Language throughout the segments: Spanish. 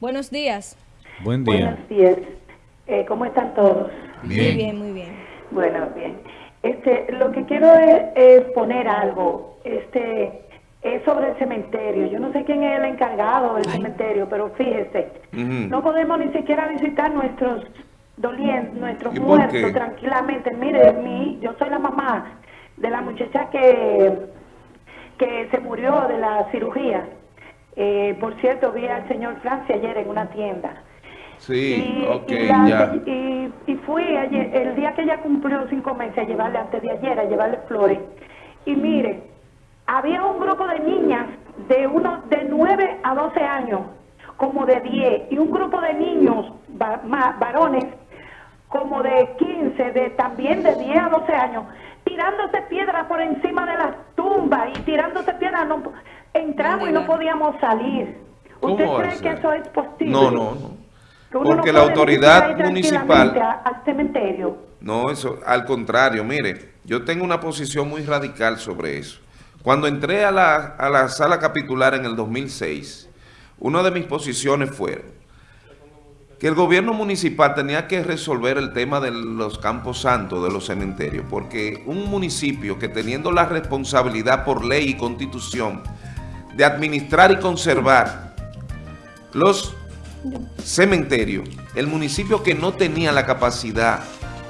Buenos días. Buen día. Buenos días. Eh, ¿Cómo están todos? Muy bien, muy bien. Bueno, bien. Este, lo que quiero es, es poner algo. Este, es sobre el cementerio. Yo no sé quién es el encargado del cementerio, pero fíjese, no podemos ni siquiera visitar nuestros dolientes, nuestros ¿Y por muertos qué? tranquilamente. Mire, mi, yo soy la mamá de la muchacha que, que se murió de la cirugía. Eh, por cierto, vi al señor Francia ayer en una tienda. Sí, Y- ok, y la- ya. Y, y fui ayer- el día que ella cumplió cinco meses a llevarle, antes de ayer, a llevarle flores. Y mire, había un grupo de niñas de uno de 9 a 12 años, como de 10, y un grupo de niños, va- ma- varones, como de 15, de también de 10 a 12 años, tirándose piedras por encima de las tumbas y tirándose piedras. No, entramos y no podíamos salir. ¿Usted ¿Cómo cree que eso es posible? No, no, no. Porque no la autoridad municipal- Al cementerio. No, eso, al contrario, mire, yo tengo una posición muy radical sobre eso. Cuando entré a la, a la sala capitular en el 2006, una de mis posiciones fue que el gobierno municipal tenía que resolver el tema de los campos santos, de los cementerios, porque un municipio que teniendo la responsabilidad por ley y constitución de administrar y conservar los cementerios, el municipio que no tenía la capacidad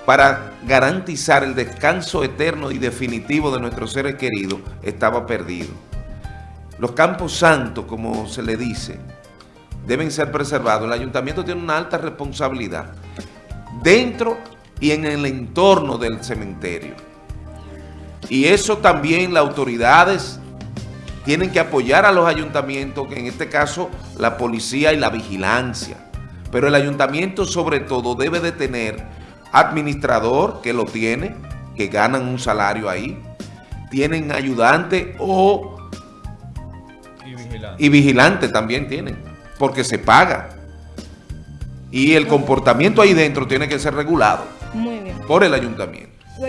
para garantizar el descanso eterno y definitivo de nuestros seres queridos, estaba perdido. Los campos santos, como se le dice, deben ser preservados. El ayuntamiento tiene una alta responsabilidad dentro y en el entorno del cementerio. Y eso también las autoridades tienen que apoyar a los ayuntamientos, que en este caso la policía y la vigilancia. Pero el ayuntamiento sobre todo debe de tener administrador, que lo tiene, que ganan un salario ahí, tienen ayudante o Y vigilante. y vigilante también tienen, porque se paga. Y el comportamiento ahí dentro tiene que ser regulado Muy bien. por el ayuntamiento.